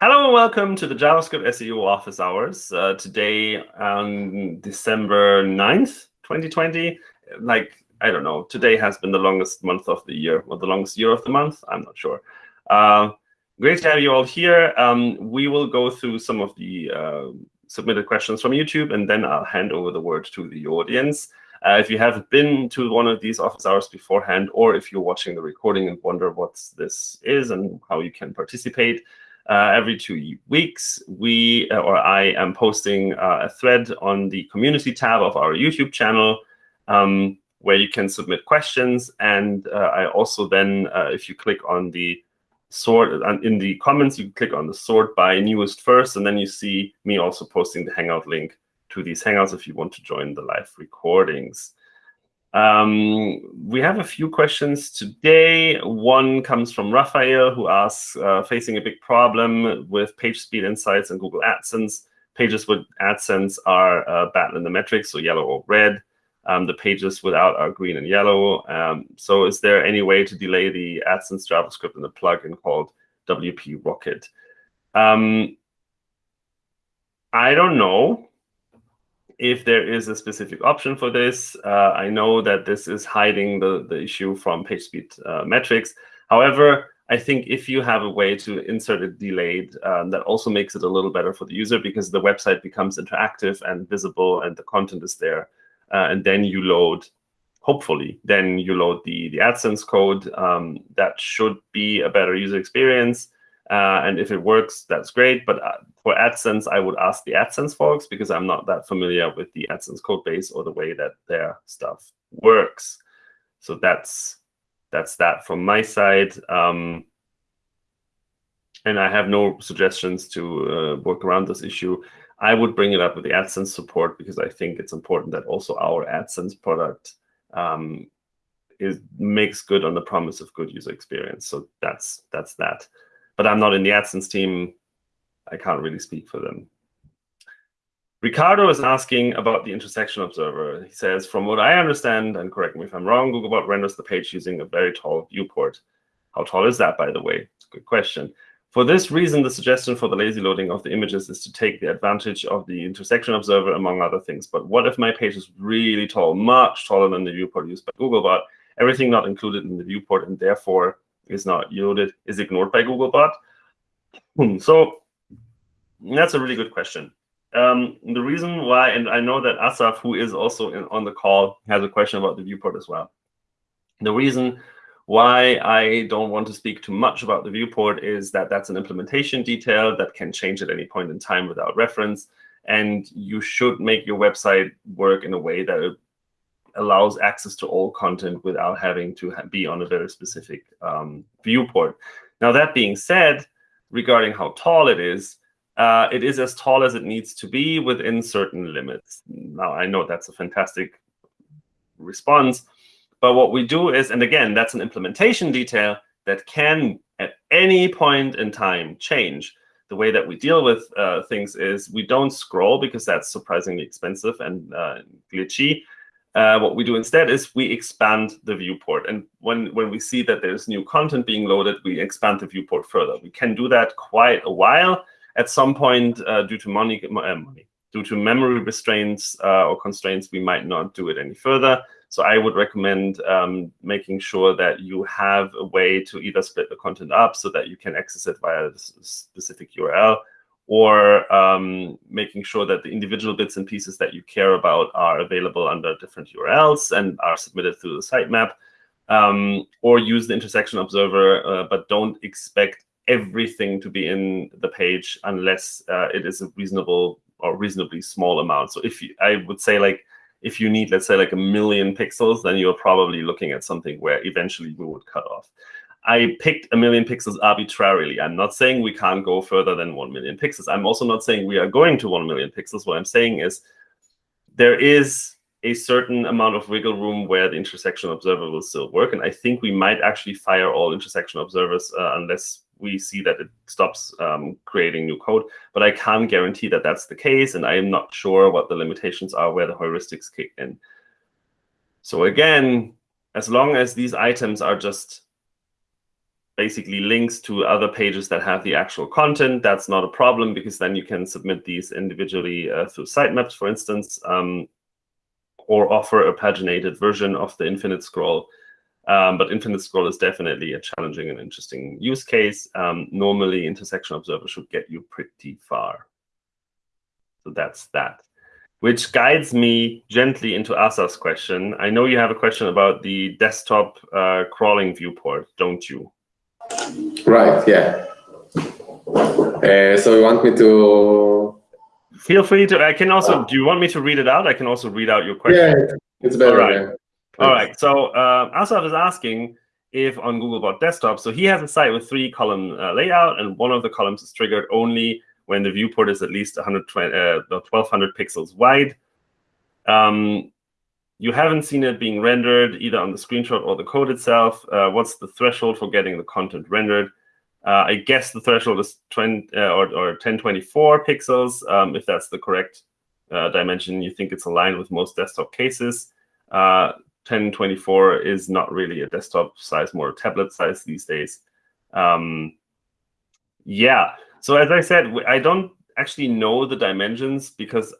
Hello and welcome to the JavaScript SEO office hours. Uh, today on December 9th, 2020. Like, I don't know, today has been the longest month of the year, or the longest year of the month, I'm not sure. Uh, great to have you all here. Um, we will go through some of the uh, submitted questions from YouTube, and then I'll hand over the word to the audience. Uh, if you haven't been to one of these office hours beforehand, or if you're watching the recording and wonder what this is and how you can participate, uh, every two weeks, we uh, or I am posting uh, a thread on the community tab of our YouTube channel um, where you can submit questions. And uh, I also then, if you click on the sort in the comments, you click on the sort by newest first, and then you see me also posting the Hangout link to these Hangouts if you want to join the live recordings. Um, we have a few questions today. One comes from Raphael, who asks, uh, facing a big problem with page speed insights and Google AdSense. Pages with AdSense are uh, battling the metrics, so yellow or red. Um, the pages without are green and yellow. Um, so is there any way to delay the AdSense JavaScript in the plugin called WP Rocket? Um, I don't know if there is a specific option for this. Uh, I know that this is hiding the, the issue from PageSpeed uh, metrics. However, I think if you have a way to insert it delayed, um, that also makes it a little better for the user because the website becomes interactive and visible and the content is there. Uh, and then you load, hopefully, then you load the, the AdSense code. Um, that should be a better user experience. Uh, and if it works, that's great. But uh, for AdSense, I would ask the AdSense folks because I'm not that familiar with the AdSense code base or the way that their stuff works. So that's that's that from my side. Um, and I have no suggestions to uh, work around this issue. I would bring it up with the AdSense support because I think it's important that also our AdSense product um, is makes good on the promise of good user experience. So that's that's that but I'm not in the AdSense team. I can't really speak for them. Ricardo is asking about the intersection observer. He says, from what I understand, and correct me if I'm wrong, Googlebot renders the page using a very tall viewport. How tall is that, by the way? Good question. For this reason, the suggestion for the lazy loading of the images is to take the advantage of the intersection observer, among other things. But what if my page is really tall, much taller than the viewport used by Googlebot, everything not included in the viewport, and therefore is not yielded, is ignored by Googlebot? Hmm, so that's a really good question. Um, the reason why, and I know that Asaf, who is also in, on the call, has a question about the viewport as well. The reason why I don't want to speak too much about the viewport is that that's an implementation detail that can change at any point in time without reference. And you should make your website work in a way that allows access to all content without having to be on a very specific um, viewport. Now, that being said, regarding how tall it is, uh, it is as tall as it needs to be within certain limits. Now, I know that's a fantastic response, but what we do is, and again, that's an implementation detail that can, at any point in time, change. The way that we deal with uh, things is we don't scroll because that's surprisingly expensive and uh, glitchy. Uh, what we do instead is we expand the viewport. And when, when we see that there's new content being loaded, we expand the viewport further. We can do that quite a while. At some point, uh, due to money, uh, money, due to memory restraints uh, or constraints, we might not do it any further. So I would recommend um, making sure that you have a way to either split the content up so that you can access it via a specific URL or um, making sure that the individual bits and pieces that you care about are available under different URLs and are submitted through the sitemap, um, or use the intersection observer, uh, but don't expect everything to be in the page unless uh, it is a reasonable or reasonably small amount. So if you, I would say like, if you need, let's say like a million pixels, then you're probably looking at something where eventually we would cut off. I picked a million pixels arbitrarily. I'm not saying we can't go further than 1 million pixels. I'm also not saying we are going to 1 million pixels. What I'm saying is there is a certain amount of wiggle room where the intersection observer will still work. And I think we might actually fire all intersection observers uh, unless we see that it stops um, creating new code. But I can't guarantee that that's the case. And I am not sure what the limitations are where the heuristics kick in. So again, as long as these items are just basically links to other pages that have the actual content, that's not a problem because then you can submit these individually uh, through sitemaps, for instance, um, or offer a paginated version of the infinite scroll. Um, but infinite scroll is definitely a challenging and interesting use case. Um, normally, intersection observer should get you pretty far. So that's that which guides me gently into Asaf's question. I know you have a question about the desktop uh, crawling viewport, don't you? Right, yeah. Uh, so you want me to... Feel free to, I can also, do you want me to read it out? I can also read out your question. Yeah, it's better. All right. Yeah. All right, so uh, Asaf is asking if on Googlebot Desktop, so he has a site with three column uh, layout, and one of the columns is triggered only when the viewport is at least 120, uh, 1200 pixels wide. Um, you haven't seen it being rendered either on the screenshot or the code itself. Uh, what's the threshold for getting the content rendered? Uh, I guess the threshold is 20, uh, or, or 1024 pixels. Um, if that's the correct uh, dimension, you think it's aligned with most desktop cases. 1024 uh, is not really a desktop size, more tablet size these days. Um, yeah, so as I said, I don't actually know the dimensions because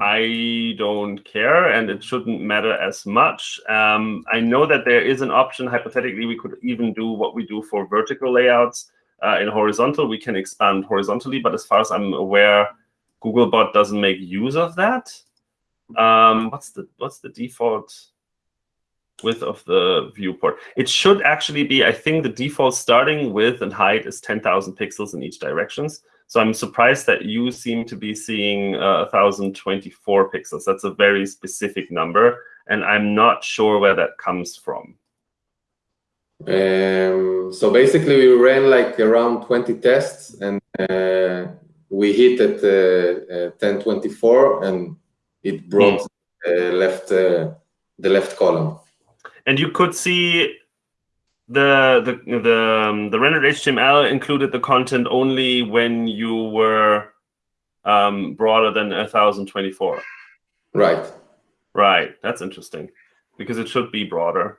I don't care and it shouldn't matter as much. Um, I know that there is an option, hypothetically, we could even do what we do for vertical layouts. Uh, in horizontal, we can expand horizontally, but as far as I'm aware, Googlebot doesn't make use of that. Um, what's the what's the default width of the viewport. It should actually be, I think the default starting width and height is 10,000 pixels in each directions. So I'm surprised that you seem to be seeing uh, 1024 pixels. That's a very specific number, and I'm not sure where that comes from. Um, so basically, we ran like around 20 tests, and uh, we hit at uh, 1024, and it brought mm. left uh, the left column and you could see the the the um, the rendered HTML included the content only when you were um, broader than 1024. Right. Right. That's interesting because it should be broader.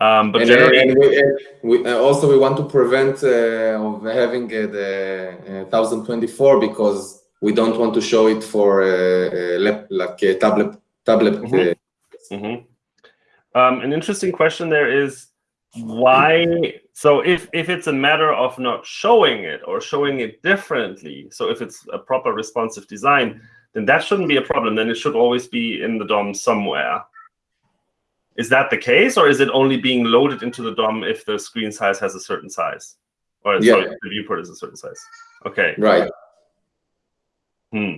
Um, but and, generally, and we, and we, uh, also we want to prevent uh, of having uh, the 1024 because we don't want to show it for uh, like a tablet tablet. Mm -hmm. Mm -hmm. Um, an interesting question there is why so if if it's a matter of not showing it or showing it differently so if it's a proper responsive design then that shouldn't be a problem. Then it should always be in the dom somewhere. Is that the case or is it only being loaded into the dom if the screen size has a certain size? Or yeah. sorry, the viewport is a certain size. Okay. Right. Hmm.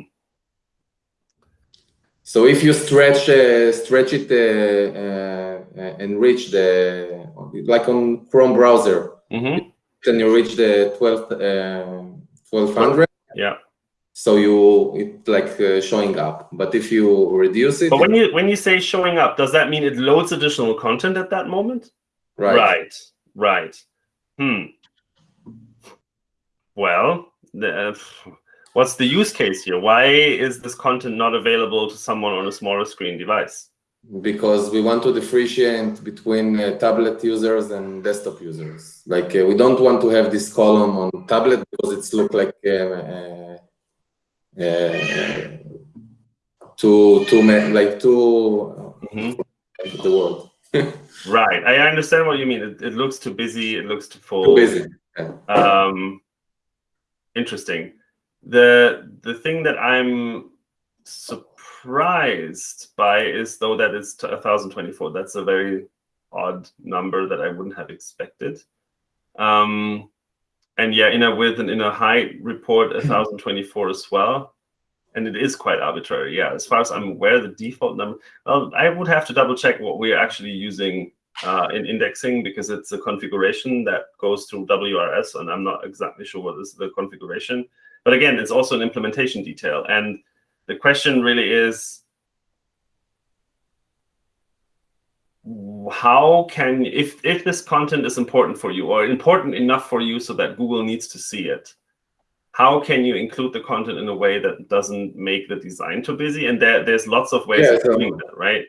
So if you stretch uh, stretch it uh, uh, and reach the like on Chrome browser, mm -hmm. then you reach the 12 1200. Yeah. So you it like uh, showing up. But if you reduce it, but when you when you say showing up, does that mean it loads additional content at that moment? Right. Right. Right. Hmm. Well, the, uh, What's the use case here? Why is this content not available to someone on a smaller screen device? Because we want to differentiate between uh, tablet users and desktop users. Like uh, we don't want to have this column on tablet because it's look like uh, uh, uh too too like too mm -hmm. the word. right, I understand what you mean. It, it looks too busy. It looks too full. Too busy. Yeah. Um, interesting the the thing that I'm surprised by is though that it's 1024. That's a very odd number that I wouldn't have expected. Um, and yeah, in a width and in a height report 1024 as well. And it is quite arbitrary. Yeah, as far as I'm aware, the default number, well, I would have to double check what we're actually using uh, in indexing because it's a configuration that goes through WRS, and I'm not exactly sure what is the configuration. But again, it's also an implementation detail. And the question really is, how can, if, if this content is important for you or important enough for you so that Google needs to see it, how can you include the content in a way that doesn't make the design too busy? And there, there's lots of ways yeah, of doing that, right?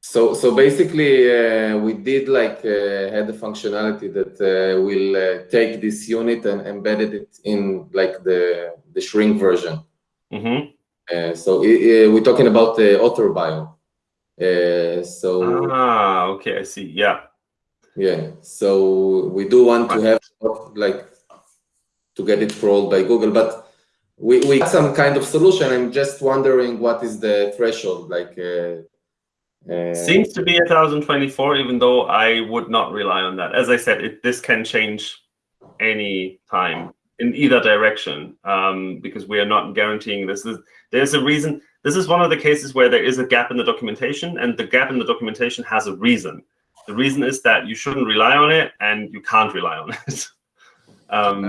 So so basically, uh, we did like uh, had the functionality that uh, will uh, take this unit and embedded it in like the the shrink version. Mm-hmm. Uh, so it, we're talking about the author bio. Uh, so ah, okay, I see. Yeah, yeah. So we do want to have like to get it crawled by Google, but we we some kind of solution. I'm just wondering what is the threshold like. Uh, uh, Seems to be 1024, even though I would not rely on that. As I said, it, this can change any time in either direction um, because we are not guaranteeing this. Is, there's a reason. This is one of the cases where there is a gap in the documentation, and the gap in the documentation has a reason. The reason is that you shouldn't rely on it, and you can't rely on it. um,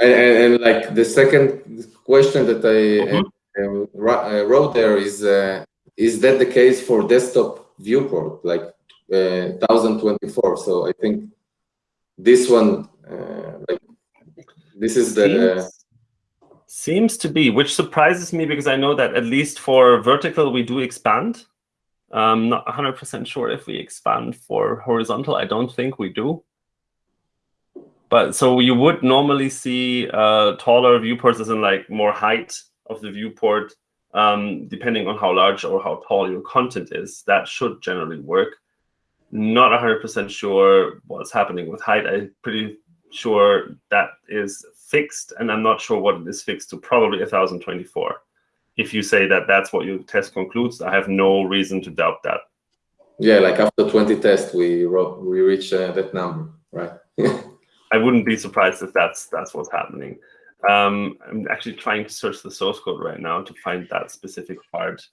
and, and, and, like the second question that I mm -hmm. wrote there is, uh, is that the case for desktop viewport, like uh, 1024? So I think this one, uh, like this is the. Seems, seems to be, which surprises me because I know that at least for vertical we do expand. I'm not 100% sure if we expand for horizontal. I don't think we do. But so you would normally see uh, taller viewports as in like more height of the viewport, um, depending on how large or how tall your content is. That should generally work. Not 100% sure what's happening with height. I'm pretty sure that is fixed, and I'm not sure what it is fixed to, probably 1024. If you say that that's what your test concludes, I have no reason to doubt that. Yeah, like after 20 tests, we wrote, we reach uh, that number, right? I wouldn't be surprised if that's that's what's happening. Um, I'm actually trying to search the source code right now to find that specific part.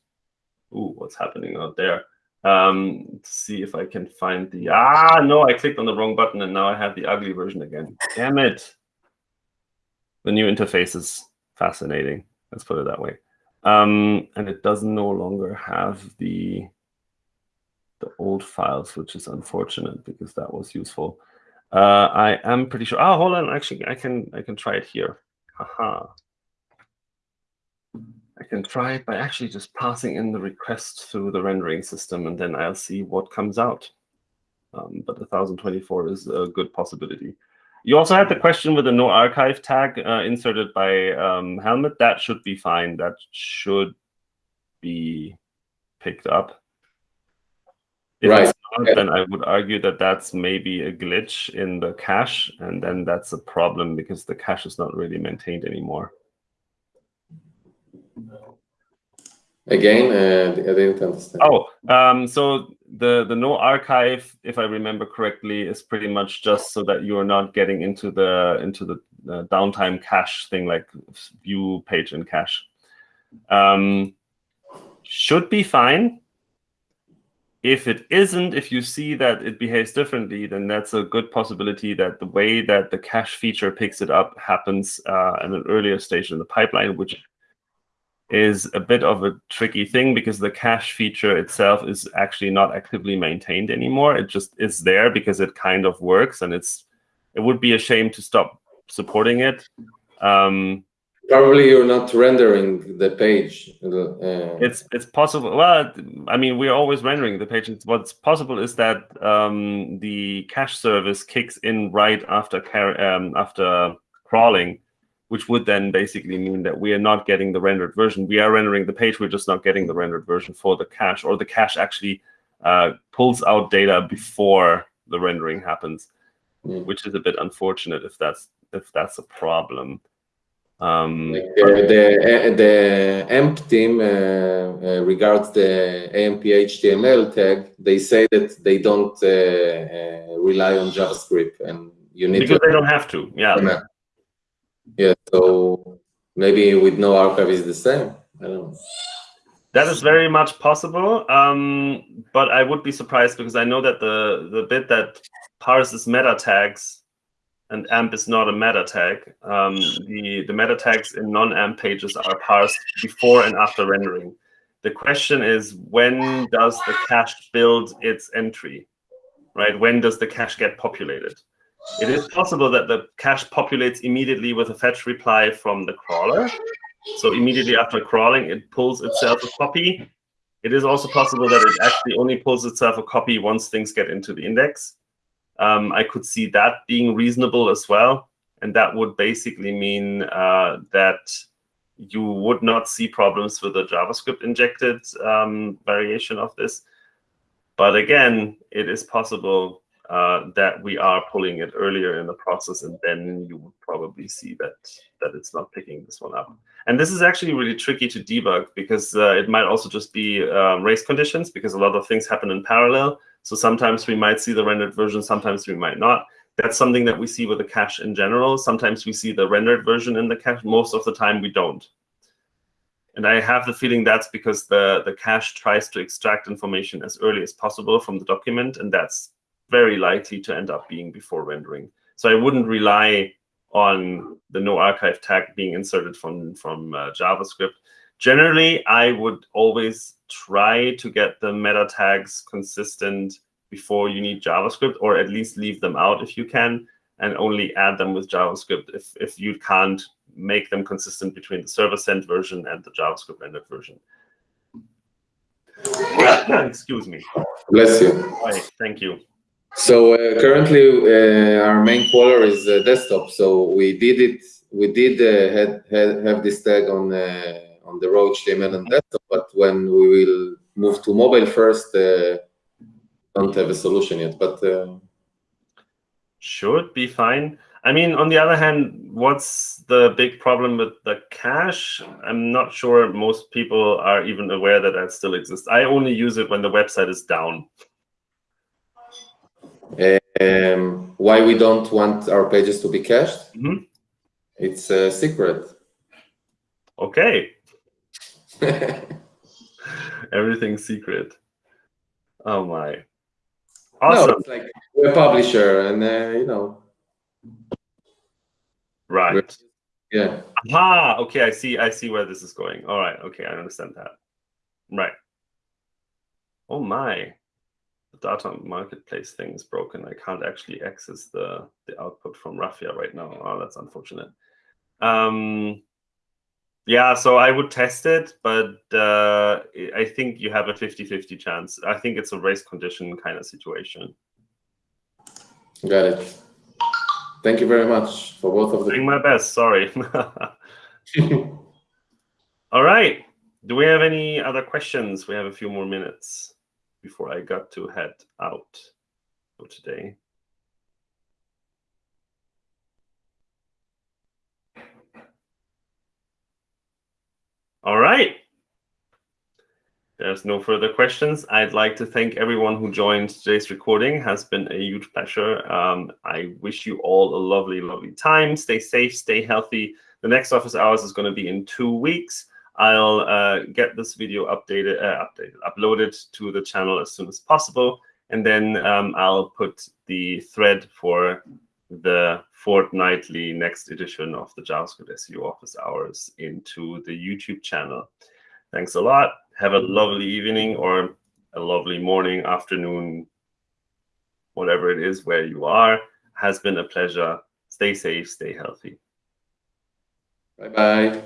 Ooh, what's happening out there? Um, see if I can find the, ah, no, I clicked on the wrong button and now I have the ugly version again. Damn it. The new interface is fascinating. Let's put it that way. Um, and it does no longer have the, the old files, which is unfortunate because that was useful. Uh, I am pretty sure. Oh, hold on. Actually, I can I can try it here. Haha. I can try it by actually just passing in the request through the rendering system, and then I'll see what comes out. Um, but 1024 is a good possibility. You also had the question with the no archive tag uh, inserted by um, Helmet. That should be fine. That should be picked up. If right. Not, yeah. then I would argue that that's maybe a glitch in the cache, and then that's a problem because the cache is not really maintained anymore. Again, uh, I didn't understand. Oh, um, so the the no archive, if I remember correctly, is pretty much just so that you are not getting into the into the uh, downtime cache thing like view page and cache. Um, should be fine. If it isn't, if you see that it behaves differently, then that's a good possibility that the way that the cache feature picks it up happens uh, at an earlier stage in the pipeline, which is a bit of a tricky thing because the cache feature itself is actually not actively maintained anymore. It just is there because it kind of works, and it's it would be a shame to stop supporting it. Um, Probably you're not rendering the page. Uh, it's it's possible. Well, I mean, we're always rendering the page. What's possible is that um, the cache service kicks in right after um, after crawling, which would then basically mean that we are not getting the rendered version. We are rendering the page, we're just not getting the rendered version for the cache, or the cache actually uh, pulls out data before the rendering happens, mm. which is a bit unfortunate if that's if that's a problem. Um, like the, the, the AMP team uh, uh, regards the AMP HTML tag, they say that they don't uh, uh, rely on JavaScript and you need because to, they don't have to. Yeah. Yeah, so maybe with no archive is the same. I don't know. That is very much possible, um, but I would be surprised because I know that the the bit that parses meta tags and AMP is not a meta tag. Um, the the meta tags in non-AMP pages are parsed before and after rendering. The question is, when does the cache build its entry? Right? When does the cache get populated? It is possible that the cache populates immediately with a fetch reply from the crawler. So immediately after crawling, it pulls itself a copy. It is also possible that it actually only pulls itself a copy once things get into the index. Um, I could see that being reasonable as well. And that would basically mean uh, that you would not see problems with the JavaScript injected um, variation of this. But again, it is possible uh, that we are pulling it earlier in the process, and then you would probably see that that it's not picking this one up. And this is actually really tricky to debug because uh, it might also just be um, race conditions because a lot of things happen in parallel. So sometimes we might see the rendered version, sometimes we might not. That's something that we see with the cache in general. Sometimes we see the rendered version in the cache. Most of the time we don't. And I have the feeling that's because the, the cache tries to extract information as early as possible from the document, and that's very likely to end up being before rendering. So I wouldn't rely on the no archive tag being inserted from, from uh, JavaScript. Generally, I would always try to get the meta tags consistent before you need JavaScript, or at least leave them out if you can, and only add them with JavaScript if, if you can't make them consistent between the server sent version and the JavaScript rendered version. Excuse me. Bless you. Right, thank you. So uh, currently, uh, our main crawler is uh, desktop. So we did it. We did uh, had, had, have this tag on uh, on the raw HTML and desktop, but when we will move to mobile first, uh, don't have a solution yet. But should be fine. I mean, on the other hand, what's the big problem with the cache? I'm not sure most people are even aware that that still exists. I only use it when the website is down. Um, why we don't want our pages to be cached? Mm -hmm. It's a secret. Okay. Everything's secret. Oh my. Awesome. No, it's like we're a publisher, and uh, you know. Right. Yeah. Ah, okay. I see. I see where this is going. All right. Okay, I understand that. Right. Oh my data marketplace thing is broken. I can't actually access the, the output from Raffia right now. Oh, that's unfortunate. Um, yeah, so I would test it, but uh, I think you have a 50-50 chance. I think it's a race condition kind of situation. Got it. Thank you very much for both of them. Doing my best, sorry. All right. Do we have any other questions? We have a few more minutes before I got to head out for today. All right. There's no further questions. I'd like to thank everyone who joined today's recording. It has been a huge pleasure. Um, I wish you all a lovely, lovely time. Stay safe, stay healthy. The next office hours is going to be in two weeks. I'll uh, get this video updated, uh, updated, uploaded to the channel as soon as possible. And then um, I'll put the thread for the fortnightly next edition of the JavaScript SEO office hours into the YouTube channel. Thanks a lot. Have a lovely evening or a lovely morning, afternoon, whatever it is where you are. Has been a pleasure. Stay safe, stay healthy. Bye-bye.